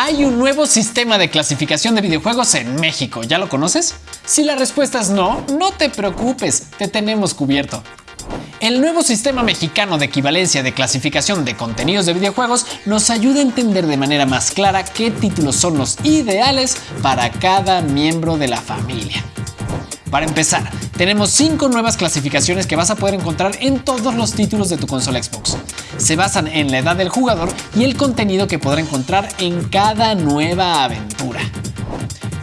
Hay un nuevo sistema de clasificación de videojuegos en México, ¿ya lo conoces? Si la respuesta es no, no te preocupes, te tenemos cubierto. El nuevo sistema mexicano de equivalencia de clasificación de contenidos de videojuegos nos ayuda a entender de manera más clara qué títulos son los ideales para cada miembro de la familia. Para empezar, tenemos 5 nuevas clasificaciones que vas a poder encontrar en todos los títulos de tu consola Xbox. Se basan en la edad del jugador y el contenido que podrá encontrar en cada nueva aventura.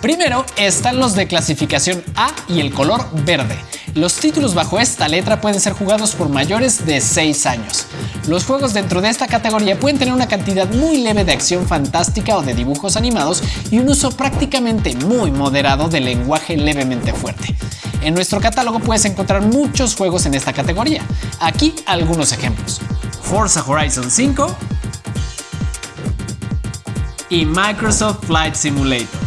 Primero están los de clasificación A y el color verde. Los títulos bajo esta letra pueden ser jugados por mayores de 6 años. Los juegos dentro de esta categoría pueden tener una cantidad muy leve de acción fantástica o de dibujos animados y un uso prácticamente muy moderado de lenguaje levemente fuerte. En nuestro catálogo puedes encontrar muchos juegos en esta categoría. Aquí algunos ejemplos. Forza Horizon 5 y Microsoft Flight Simulator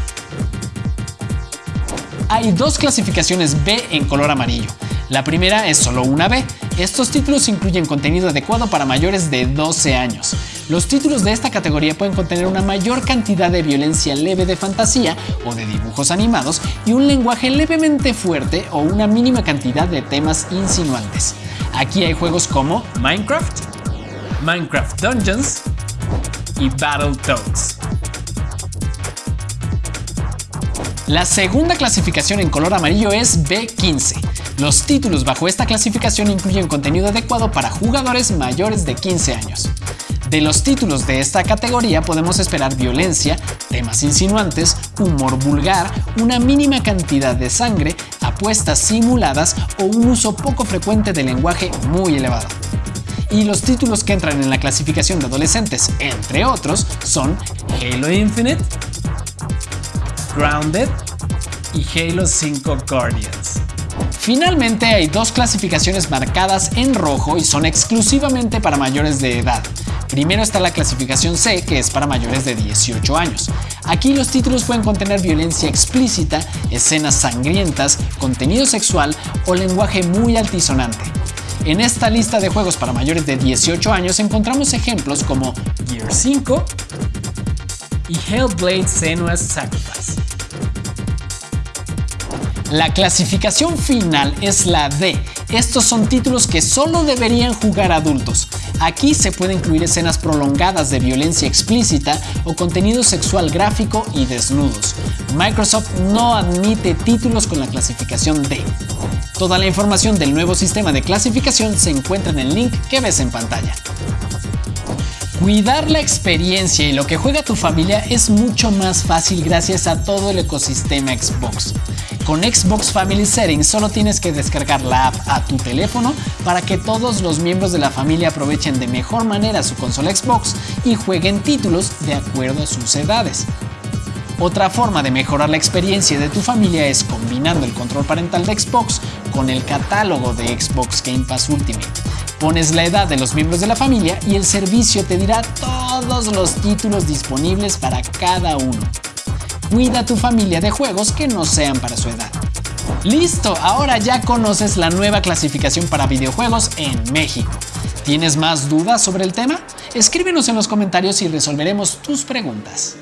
hay dos clasificaciones B en color amarillo. La primera es solo una B. Estos títulos incluyen contenido adecuado para mayores de 12 años. Los títulos de esta categoría pueden contener una mayor cantidad de violencia leve de fantasía o de dibujos animados y un lenguaje levemente fuerte o una mínima cantidad de temas insinuantes. Aquí hay juegos como Minecraft, Minecraft Dungeons y Battletoads. La segunda clasificación en color amarillo es B15. Los títulos bajo esta clasificación incluyen contenido adecuado para jugadores mayores de 15 años. De los títulos de esta categoría podemos esperar violencia, temas insinuantes, humor vulgar, una mínima cantidad de sangre, apuestas simuladas o un uso poco frecuente de lenguaje muy elevado. Y los títulos que entran en la clasificación de adolescentes, entre otros, son Halo Infinite, Grounded y Halo 5 Guardians. Finalmente hay dos clasificaciones marcadas en rojo y son exclusivamente para mayores de edad. Primero está la clasificación C, que es para mayores de 18 años. Aquí los títulos pueden contener violencia explícita, escenas sangrientas, contenido sexual o lenguaje muy altisonante. En esta lista de juegos para mayores de 18 años encontramos ejemplos como Gear 5 y Hellblade Senua's Sacrifice. La clasificación final es la D. Estos son títulos que solo deberían jugar adultos. Aquí se puede incluir escenas prolongadas de violencia explícita o contenido sexual gráfico y desnudos. Microsoft no admite títulos con la clasificación D. Toda la información del nuevo sistema de clasificación se encuentra en el link que ves en pantalla. Cuidar la experiencia y lo que juega tu familia es mucho más fácil gracias a todo el ecosistema Xbox. Con Xbox Family Settings solo tienes que descargar la app a tu teléfono para que todos los miembros de la familia aprovechen de mejor manera su consola Xbox y jueguen títulos de acuerdo a sus edades. Otra forma de mejorar la experiencia de tu familia es combinando el control parental de Xbox con el catálogo de Xbox Game Pass Ultimate. Pones la edad de los miembros de la familia y el servicio te dirá todos los títulos disponibles para cada uno. Cuida tu familia de juegos que no sean para su edad. Listo, ahora ya conoces la nueva clasificación para videojuegos en México. ¿Tienes más dudas sobre el tema? Escríbenos en los comentarios y resolveremos tus preguntas.